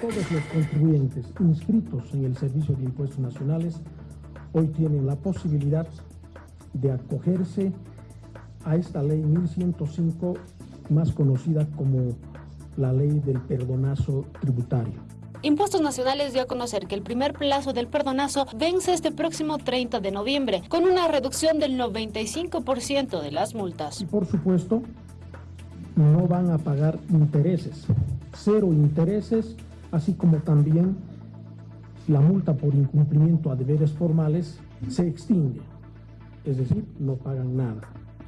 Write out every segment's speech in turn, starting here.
Todos los contribuyentes inscritos en el Servicio de Impuestos Nacionales hoy tienen la posibilidad de acogerse a esta ley 1105, más conocida como la ley del perdonazo tributario. Impuestos Nacionales dio a conocer que el primer plazo del perdonazo vence este próximo 30 de noviembre, con una reducción del 95% de las multas. Y por supuesto, no van a pagar intereses, cero intereses, así como también la multa por incumplimiento a deberes formales se extingue, es decir, no pagan nada.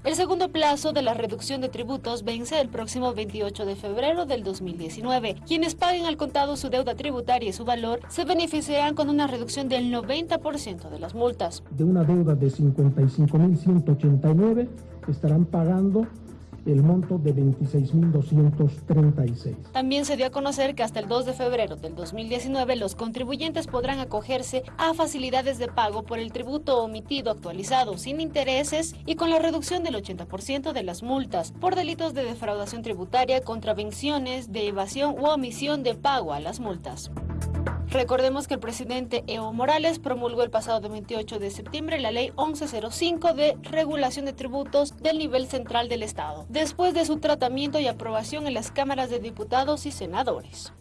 El segundo plazo de la reducción de tributos vence el próximo 28 de febrero del 2019. Quienes paguen al contado su deuda tributaria y su valor se beneficiarán con una reducción del 90% de las multas. De una deuda de 55.189 estarán pagando el monto de 26.236. También se dio a conocer que hasta el 2 de febrero del 2019 los contribuyentes podrán acogerse a facilidades de pago por el tributo omitido actualizado sin intereses y con la reducción del 80% de las multas por delitos de defraudación tributaria, contravenciones, de evasión u omisión de pago a las multas. Recordemos que el presidente Evo Morales promulgó el pasado 28 de septiembre la ley 1105 de regulación de tributos del nivel central del Estado, después de su tratamiento y aprobación en las cámaras de diputados y senadores.